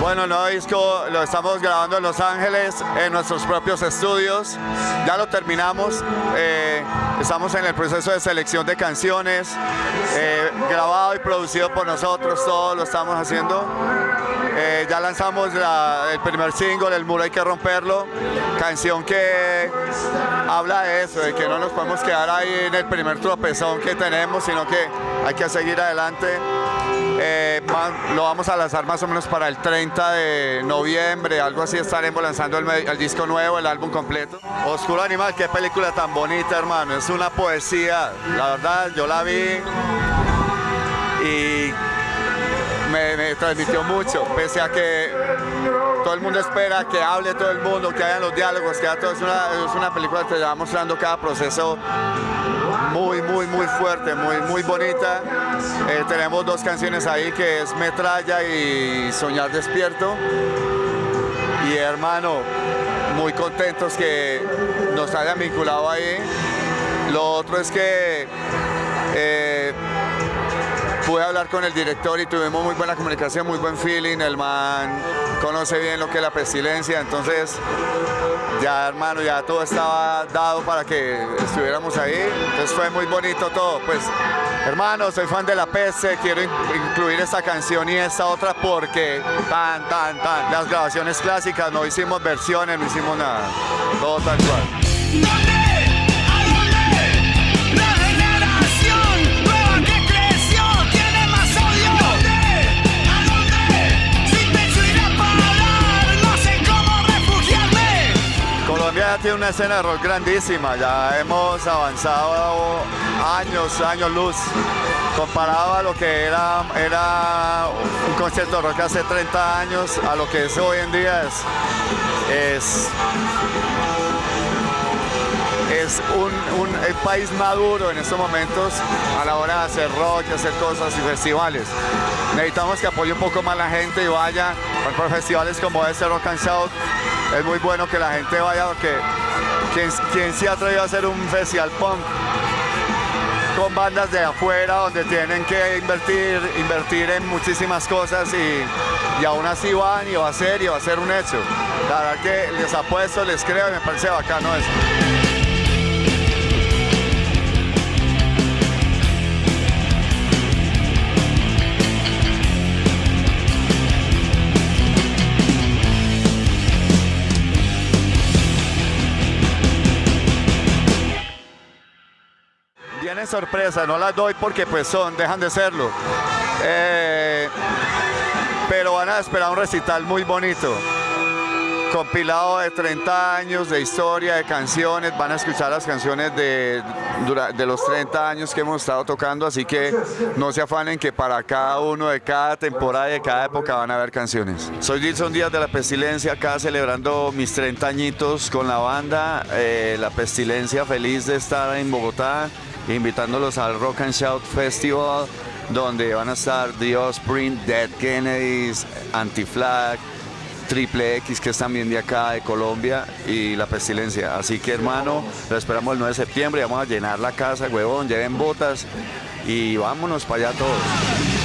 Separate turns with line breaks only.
Bueno, el nuevo disco lo estamos grabando en Los Ángeles, en nuestros propios estudios. Ya lo terminamos. eh, estamos en el proceso de selección de canciones, eh, grabado y producido por nosotros, todo lo estamos haciendo. Eh, ya lanzamos la- el primer single, El Muro Hay que Romperlo, canción que habla de eso, de que no nos podemos quedar ahí en el primer tropezón que tenemos, sino que hay que seguir adelante. Lo vamos a lanzar más o menos para el 30 de noviembre, algo así estaremos lanzando el, el disco nuevo, el álbum completo. Oscuro Animal, qué película tan bonita, hermano, es una poesía, la verdad, yo la vi me, transmitió mucho, pese a que todo el mundo espera que hable todo el mundo, que hayan los diálogos, que todo. Es una, es una película que te va mostrando cada proceso muy, muy, muy fuerte, muy, muy bonita. Eh, tenemos dos canciones ahí que es Metralla y Soñar Despierto. Y hermano, muy contentos que nos hayan vinculado ahí. Lo otro es que eh, pude hablar con el director y tuvimos muy buena comunicación, muy buen feeling. El man conoce bien lo que es la pestilencia, entonces ya hermano, ya todo estaba dado para que estuviéramos ahí. Entonces fue muy bonito todo. Pues hermano, soy fan de la peste, quiero in- incluir esta canción y esta otra porque tan, tan, tan. Las grabaciones clásicas, no hicimos versiones, no hicimos nada. Todo tal cual.
Tiene
una escena de rock grandísima, ya hemos avanzado años, años luz, comparado a lo que era, era un concierto de rock hace 30 años, a lo que es hoy en día es, es, un, un- país maduro en estos momentos a la hora de hacer rock, hacer cosas y festivales. Necesitamos que apoye un poco más la gente y vaya por festivales como este Rock and Shout. Es muy bueno que la gente vaya porque quien, quien se ha atrevido a hacer un festival punk con bandas de afuera donde tienen que invertir, invertir en muchísimas cosas y, y aún así van y va a ser y va a ser un hecho. La verdad que les apuesto, les creo y me parece bacano eso. Vienen sorpresas, no las doy porque pues son, dejan de serlo. Eh, pero van a esperar un recital muy bonito. Compilado de 30 años de historia, de canciones, van a escuchar las canciones de, de los 30 años que hemos estado tocando, así que no se afanen que para cada uno de cada temporada y de cada época van a haber canciones. Soy Gilson Díaz de La Pestilencia, acá celebrando mis 30 añitos con la banda, eh, La Pestilencia, feliz de estar en Bogotá, invitándolos al Rock and Shout Festival, donde van a estar The Offspring, Dead Kennedys, Anti-Flag, Triple X, que es también de acá, de Colombia, y La Pestilencia. Así que, hermano, lo esperamos el 9 de septiembre, vamos a llenar la casa, huevón, lleven botas y vámonos para allá todos.